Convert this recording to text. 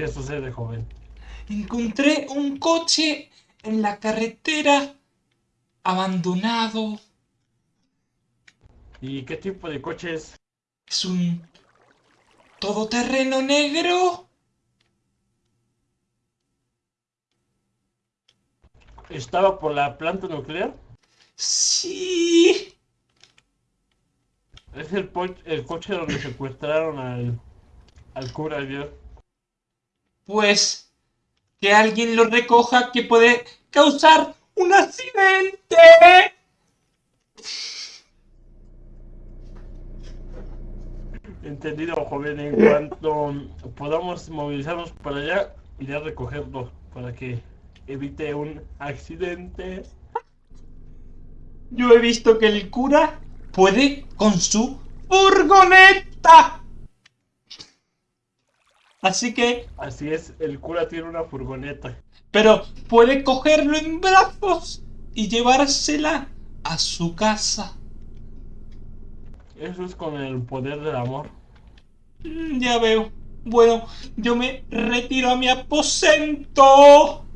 ¿Qué sucede, joven? Encontré un coche en la carretera abandonado. ¿Y qué tipo de coche es? Es un todoterreno negro. ¿Estaba por la planta nuclear? Sí. Es el, po- el coche donde secuestraron al, al cura ayer. Pues que alguien lo recoja que puede causar un accidente. Entendido, joven. En cuanto podamos movilizarnos para allá, iré a recogerlo para que evite un accidente. Yo he visto que el cura puede con su furgoneta. Así que, Así es, el cura tiene una furgoneta. pero puede cogerlo en brazos y llevársela a su casa. Eso es con el poder del amor. Mm, Ya veo. Bueno, yo me retiro a mi aposento.